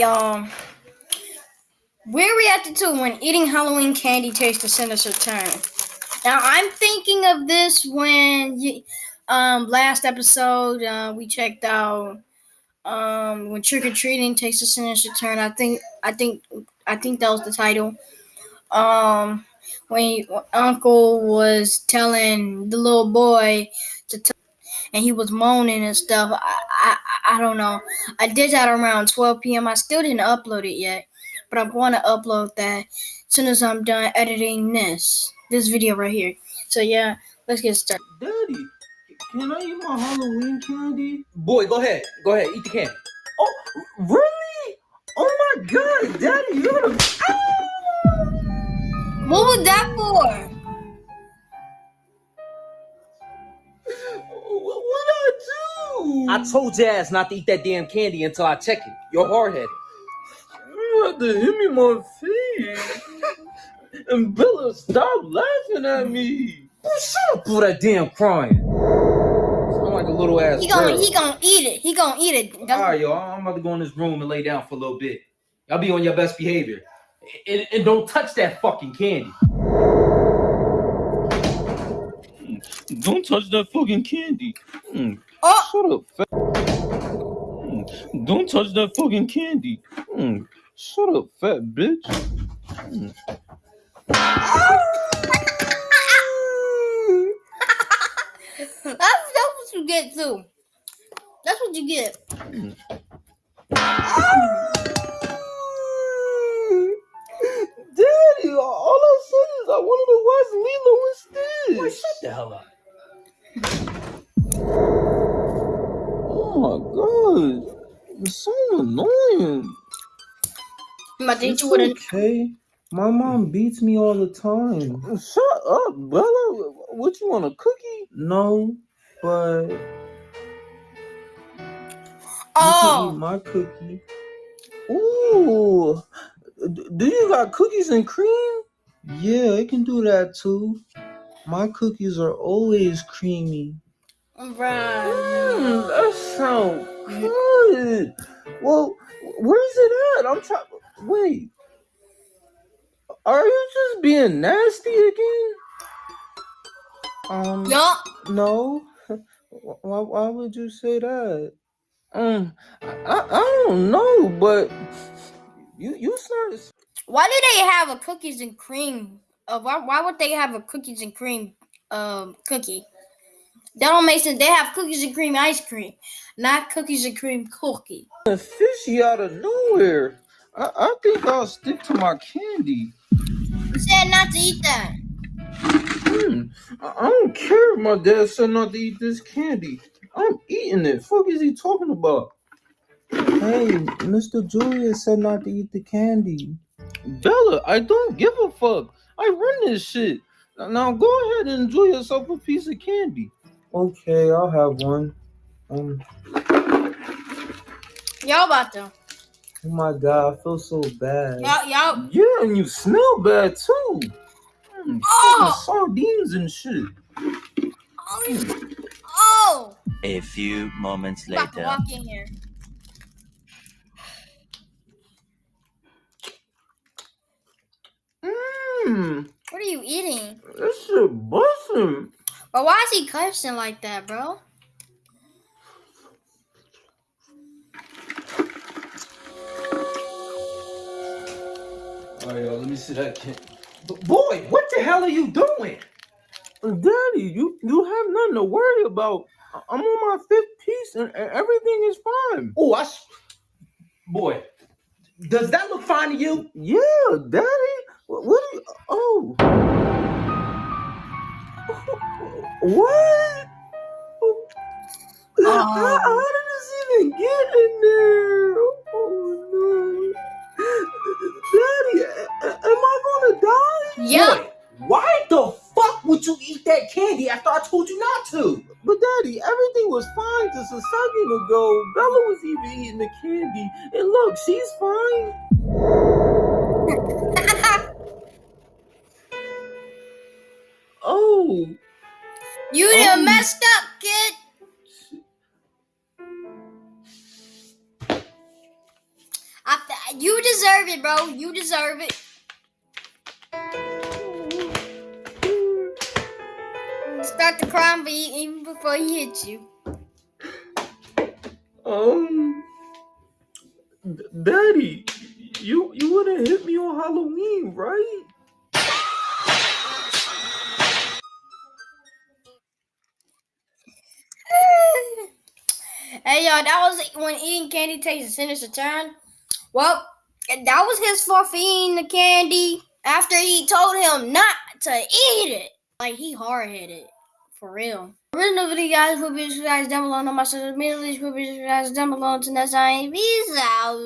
y'all. We're reacting to when eating Halloween candy tastes a sinister turn. Now I'm thinking of this when um last episode uh, we checked out um when trick or treating takes a sinister turn. I think I think I think that was the title. Um when he, Uncle was telling the little boy to t- and he was moaning and stuff. I, I I don't know. I did that around 12 p.m. I still didn't upload it yet, but I'm going to upload that as soon as I'm done editing this this video right here. So yeah, let's get started. Daddy, can I eat my Halloween candy? Boy, go ahead. Go ahead. Eat the candy. Oh, really? Oh my god, Daddy, you're the. What was that for? What would I do? I told your ass not to eat that damn candy until I check it. You're hard headed. You had to hit me in my face. and Bella, stop laughing at me. Shut up for that damn crying. Sound like a little ass He gonna girl. he gonna eat it. He gonna eat it. All right, y'all. I'm about to go in this room and lay down for a little bit. Y'all be on your best behavior. And, and don't touch that fucking candy. Don't touch that fucking candy. Mm, Oh, Shut up, fat. Mm, Don't touch that fucking candy. Mm, Shut up, fat bitch. Mm. that's that's what you get too. That's what you get. Daddy, the hell up. Oh my god, it's so annoying. I'm about to hit It's you with a okay. My mom beats me all the time. Shut up, Bella. What you want a cookie? No, but you can eat oh. my cookie. Ooh, do you got cookies and cream? Yeah, I can do that too. My cookies are always creamy. Mm, Right. that sounds good. Well, where's it at? I'm trying. Wait. Are you just being nasty again? Um, Yup. no. Why, why would you say that? Um, I, I don't know, but you you started. Why do they have a cookies and cream? Uh, why why would they have a cookies and cream um cookie? That don't make sense. They have cookies and cream ice cream, not cookies and cream cookie. fishy out of nowhere. I, I think I'll stick to my candy. Who said not to eat that? Hmm. I, I don't care if my dad said not to eat this candy. I'm eating it. Fuck is he talking about? Hey, Mr. Julius said not to eat the candy. Bella, I don't give a fuck. I run this shit. Now- Now go ahead and enjoy yourself a piece of candy. Okay, I'll have one. Um, Y'all about to oh my god, I feel so bad. y'all y'all. Yeah, and you smell bad too. Mm, Oh! sardines and shit. Oh, oh. A few moments I'm about to later. walk in here. Mmm, What are you eating? this shit busting. But why is he cursing like that, bro? Oh, All right, y'all. Let me see that kid. Boy, what the hell are you doing? Daddy, you you have nothing to worry about. I- I'm on my fifth piece and, and everything is fine. Oh, I. s- Boy, does that look fine to you? Yeah, Daddy. What, what are you? What? Uh, how, Oh. how did this even get in there? Oh no. Daddy, a- a- am I gonna die? Yeah. Boy, why the fuck would you eat that candy after I told you not to? But Daddy, everything was fine just a second ago. Bella was even eating the candy. And look, she's fine. You Oh. done messed up, kid. I, You deserve it, bro. You deserve it. Start the crime be- even before he hits you. Um, Daddy, you you wouldn't hit me on Halloween, right? Hey, y'all, that was when eating candy takes a sinister turn. Well, that was his fault for eating the candy after he told him not to eat it. Like, he hard headed. For real. Original video guys, hope you guys down below on my social media. Please hope you guys down below. Until next time, peace out.